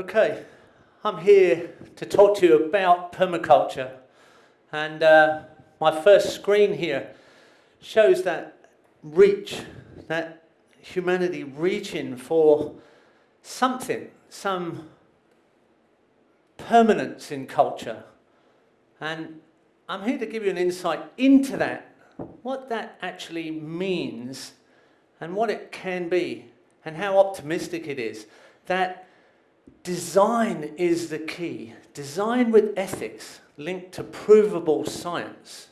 Okay, I'm here to talk to you about permaculture. And uh, my first screen here shows that reach, that humanity reaching for something, some permanence in culture. And I'm here to give you an insight into that, what that actually means and what it can be and how optimistic it is. That design is the key. Design with ethics linked to provable science.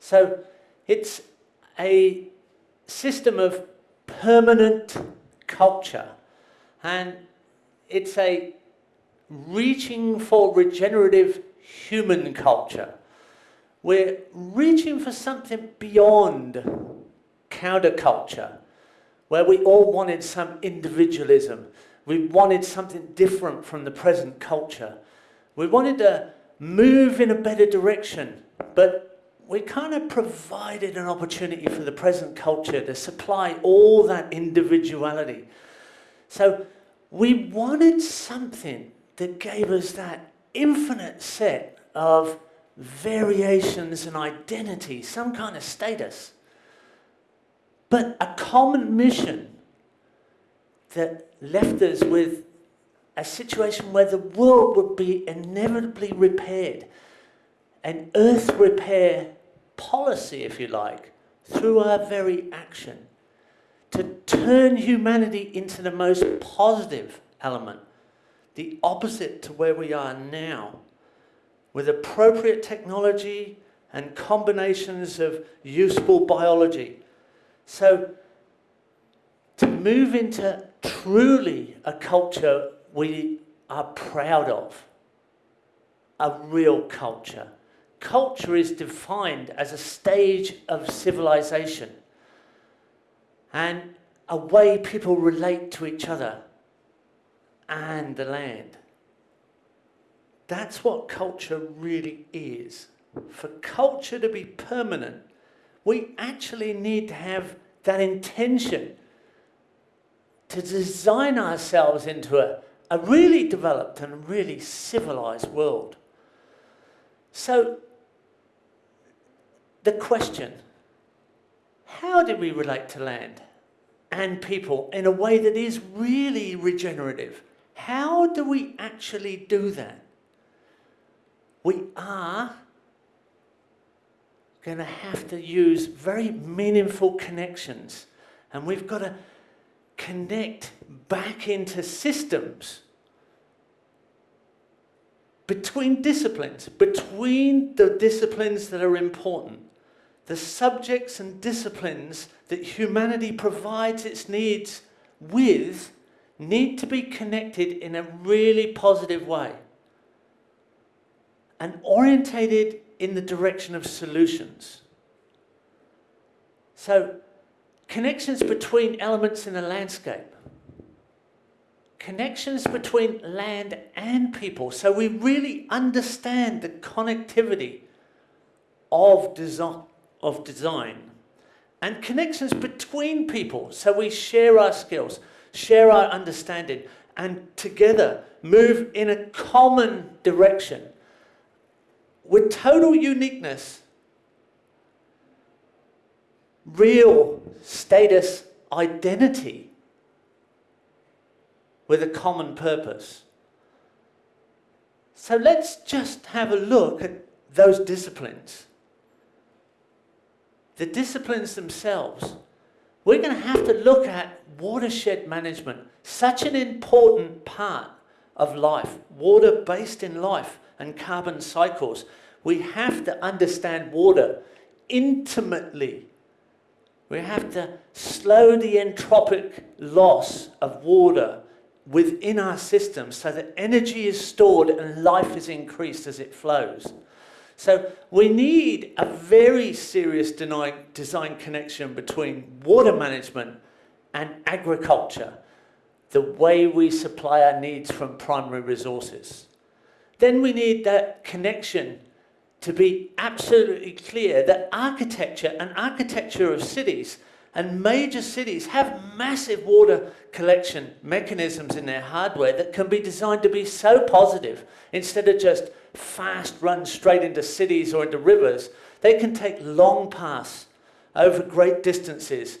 So it's a system of permanent culture and it's a reaching for regenerative human culture. We're reaching for something beyond counterculture, where we all wanted some individualism. We wanted something different from the present culture. We wanted to move in a better direction, but we kind of provided an opportunity for the present culture to supply all that individuality. So we wanted something that gave us that infinite set of variations and identity, some kind of status. But a common mission that left us with a situation where the world would be inevitably repaired. An earth repair policy, if you like, through our very action to turn humanity into the most positive element, the opposite to where we are now, with appropriate technology and combinations of useful biology. So to move into truly a culture we are proud of, a real culture. Culture is defined as a stage of civilization and a way people relate to each other and the land. That's what culture really is. For culture to be permanent, we actually need to have that intention to design ourselves into a, a really developed and really civilized world. So, the question, how do we relate to land and people in a way that is really regenerative? How do we actually do that? We are going to have to use very meaningful connections and we've got to connect back into systems between disciplines, between the disciplines that are important, the subjects and disciplines that humanity provides its needs with need to be connected in a really positive way and orientated in the direction of solutions. So connections between elements in a landscape, connections between land and people. So we really understand the connectivity of design, of design and connections between people. So we share our skills, share our understanding, and together move in a common direction with total uniqueness real status identity with a common purpose. So let's just have a look at those disciplines. The disciplines themselves. We're going to have to look at watershed management, such an important part of life, water based in life and carbon cycles. We have to understand water intimately we have to slow the entropic loss of water within our system so that energy is stored and life is increased as it flows. So we need a very serious design connection between water management and agriculture, the way we supply our needs from primary resources. Then we need that connection to be absolutely clear that architecture and architecture of cities And major cities have massive water collection mechanisms in their hardware that can be designed to be so positive instead of just fast run straight into cities or into rivers. They can take long paths over great distances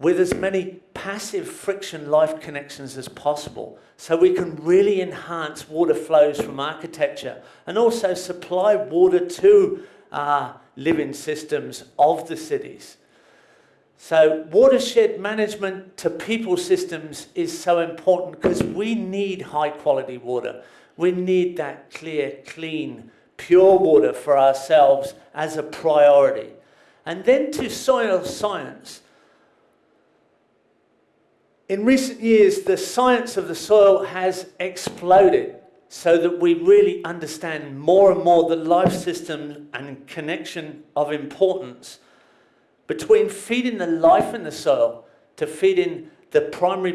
with as many passive friction life connections as possible so we can really enhance water flows from architecture and also supply water to our living systems of the cities. So watershed management to people systems is so important because we need high quality water. We need that clear, clean, pure water for ourselves as a priority. And then to soil science. In recent years, the science of the soil has exploded so that we really understand more and more the life system and connection of importance between feeding the life in the soil to feeding the primary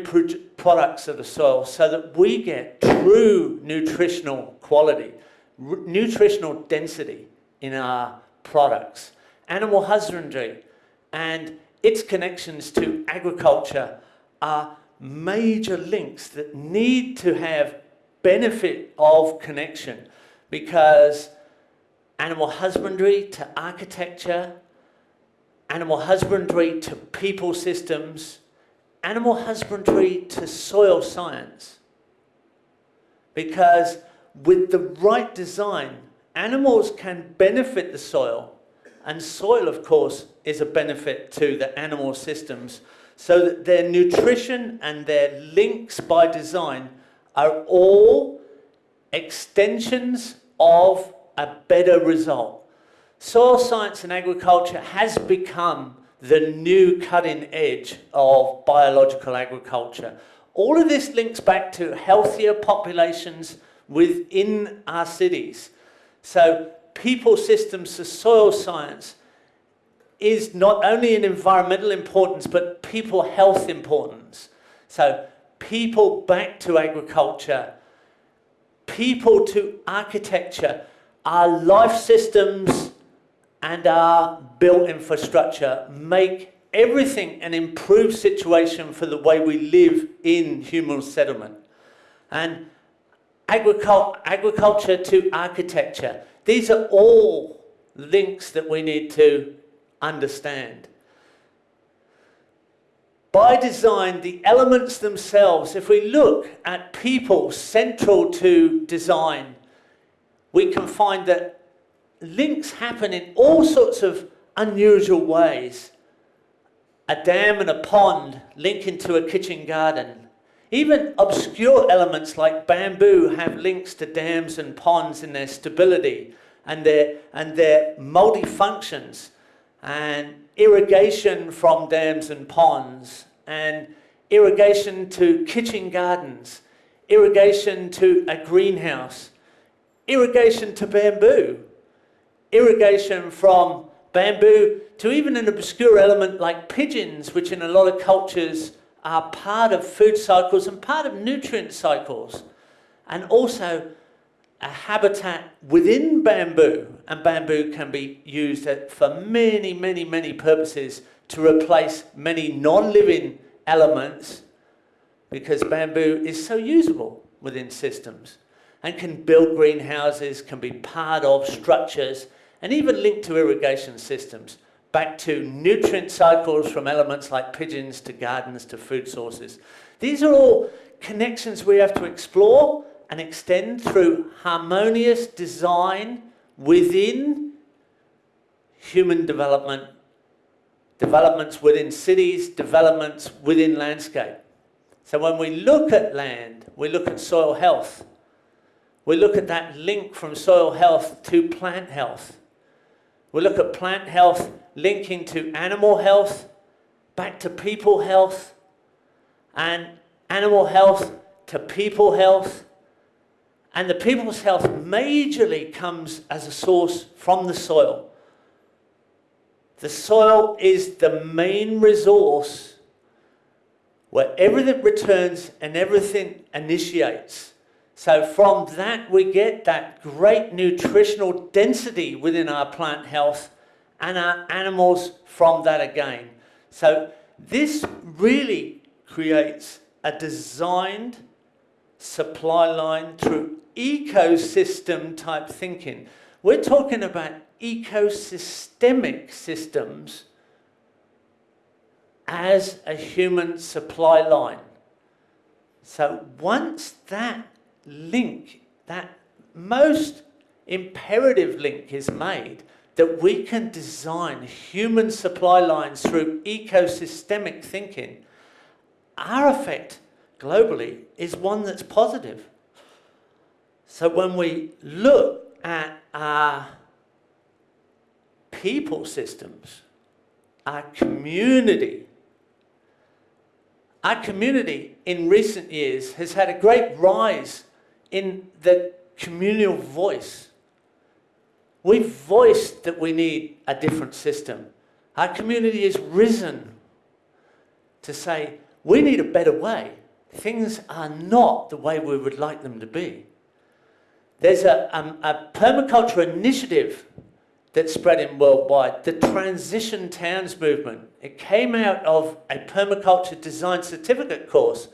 products of the soil so that we get true nutritional quality, nutritional density in our products. Animal husbandry and its connections to agriculture are major links that need to have benefit of connection because animal husbandry to architecture, animal husbandry to people systems, animal husbandry to soil science. Because with the right design, animals can benefit the soil, and soil, of course, is a benefit to the animal systems so that their nutrition and their links by design are all extensions of a better result. Soil science and agriculture has become the new cutting edge of biological agriculture. All of this links back to healthier populations within our cities. So people systems to soil science is not only an environmental importance, but people health importance. So people back to agriculture, people to architecture, our life systems and our built infrastructure make everything an improved situation for the way we live in human settlement. And agricul agriculture to architecture, these are all links that we need to understand. By design, the elements themselves, if we look at people central to design, we can find that links happen in all sorts of unusual ways. A dam and a pond link into a kitchen garden. Even obscure elements like bamboo have links to dams and ponds in their stability and their, and their multi-functions and irrigation from dams and ponds, and irrigation to kitchen gardens, irrigation to a greenhouse, irrigation to bamboo, irrigation from bamboo to even an obscure element like pigeons, which in a lot of cultures are part of food cycles and part of nutrient cycles. And also a habitat within bamboo, and bamboo can be used for many, many, many purposes to replace many non-living elements because bamboo is so usable within systems and can build greenhouses, can be part of structures, and even linked to irrigation systems, back to nutrient cycles from elements like pigeons to gardens to food sources. These are all connections we have to explore and extend through harmonious design within human development, developments within cities, developments within landscape. So when we look at land, we look at soil health. We look at that link from soil health to plant health. We look at plant health linking to animal health, back to people health, and animal health to people health, and the people's health majorly comes as a source from the soil. The soil is the main resource where everything returns and everything initiates. So from that we get that great nutritional density within our plant health and our animals from that again. So this really creates a designed supply line through ecosystem type thinking. We're talking about ecosystemic systems as a human supply line. So once that link, that most imperative link is made, that we can design human supply lines through ecosystemic thinking, our effect globally is one that's positive. So when we look at our people systems, our community, our community in recent years has had a great rise in the communal voice. We've voiced that we need a different system. Our community has risen to say, we need a better way. Things are not the way we would like them to be. There's a, um, a permaculture initiative that's spreading worldwide, the Transition Towns movement. It came out of a permaculture design certificate course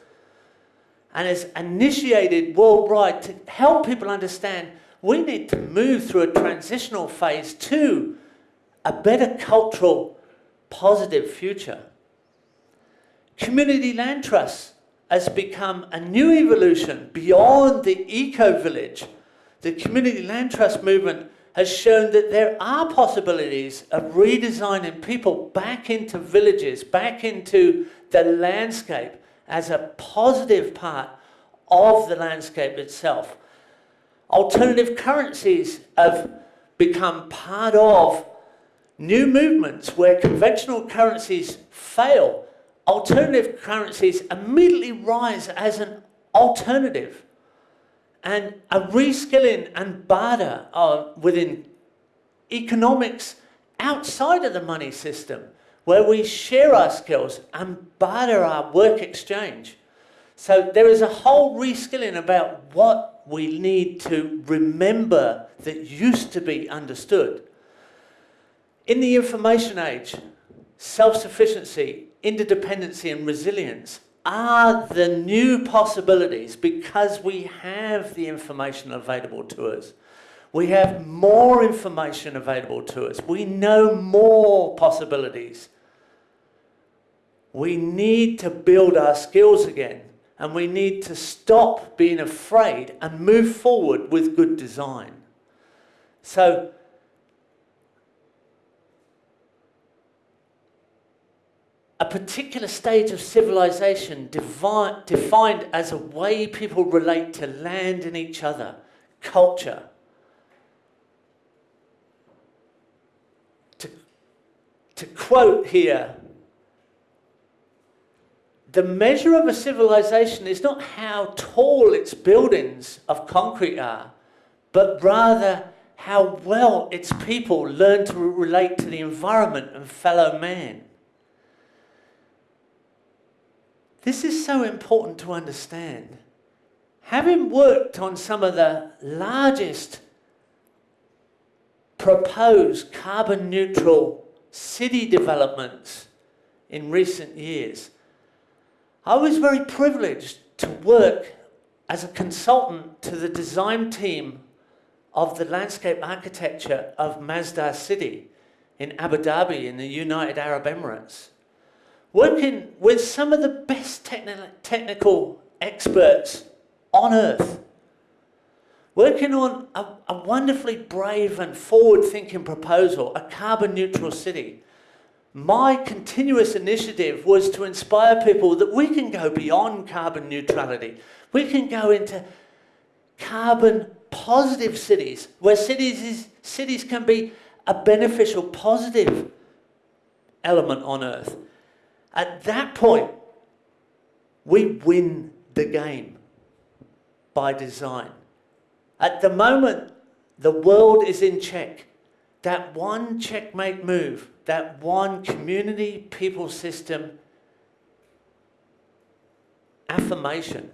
and is initiated worldwide to help people understand we need to move through a transitional phase to a better cultural, positive future. Community land trusts has become a new evolution beyond the eco-village. The community land trust movement has shown that there are possibilities of redesigning people back into villages, back into the landscape as a positive part of the landscape itself. Alternative currencies have become part of new movements where conventional currencies fail. Alternative currencies immediately rise as an alternative. And a reskilling and barter within economics outside of the money system, where we share our skills and barter our work exchange. So there is a whole reskilling about what we need to remember that used to be understood. In the information age, self-sufficiency, interdependency and resilience are the new possibilities because we have the information available to us. We have more information available to us. We know more possibilities. We need to build our skills again and we need to stop being afraid and move forward with good design. So, a particular stage of civilization defined as a way people relate to land and each other, culture. To, to quote here the measure of a civilization is not how tall its buildings of concrete are, but rather how well its people learn to relate to the environment and fellow man. This is so important to understand. Having worked on some of the largest proposed carbon neutral city developments in recent years, I was very privileged to work as a consultant to the design team of the landscape architecture of Masdar City in Abu Dhabi in the United Arab Emirates. Working with some of the best techni technical experts on earth. Working on a, a wonderfully brave and forward-thinking proposal, a carbon neutral city my continuous initiative was to inspire people that we can go beyond carbon neutrality. We can go into carbon positive cities, where cities, is, cities can be a beneficial, positive element on earth. At that point, we win the game by design. At the moment, the world is in check. That one checkmate move that one community people system affirmation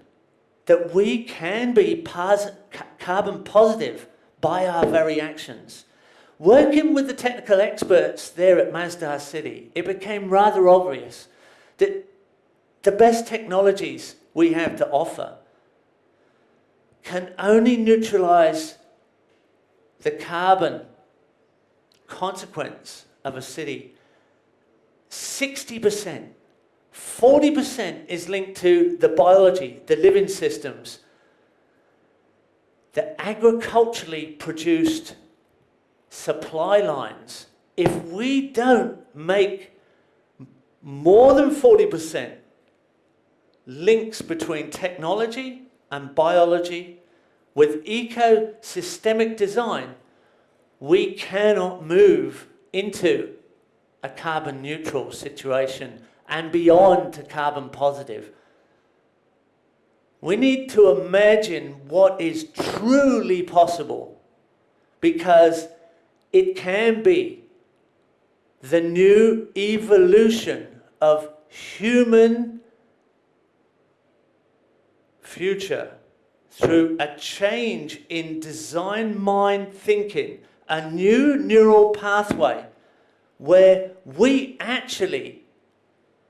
that we can be carbon positive by our very actions. Working with the technical experts there at Masdar City, it became rather obvious that the best technologies we have to offer can only neutralize the carbon consequence of a city 60%. 40% is linked to the biology, the living systems, the agriculturally produced supply lines. If we don't make more than 40% links between technology and biology with ecosystemic design, we cannot move into a carbon neutral situation and beyond to carbon positive. We need to imagine what is truly possible because it can be the new evolution of human future through a change in design mind thinking, a new neural pathway where we actually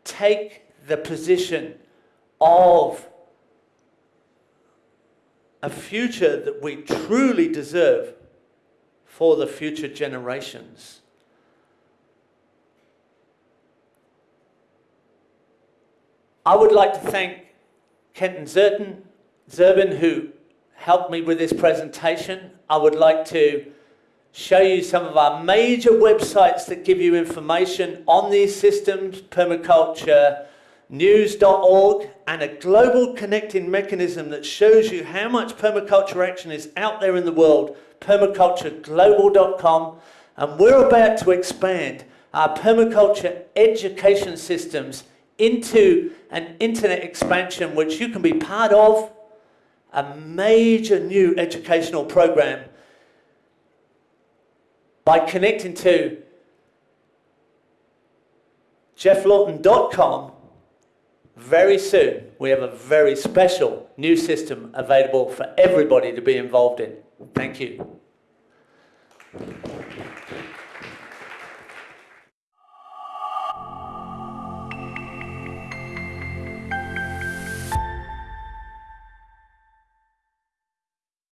take the position of a future that we truly deserve for the future generations. I would like to thank Kenton Zerton, Zerbin, who helped me with this presentation. I would like to show you some of our major websites that give you information on these systems, permaculture, news.org, and a global connecting mechanism that shows you how much permaculture action is out there in the world, permacultureglobal.com. And we're about to expand our permaculture education systems into an internet expansion which you can be part of, a major new educational program by connecting to geofflawton.com very soon we have a very special new system available for everybody to be involved in. Thank you.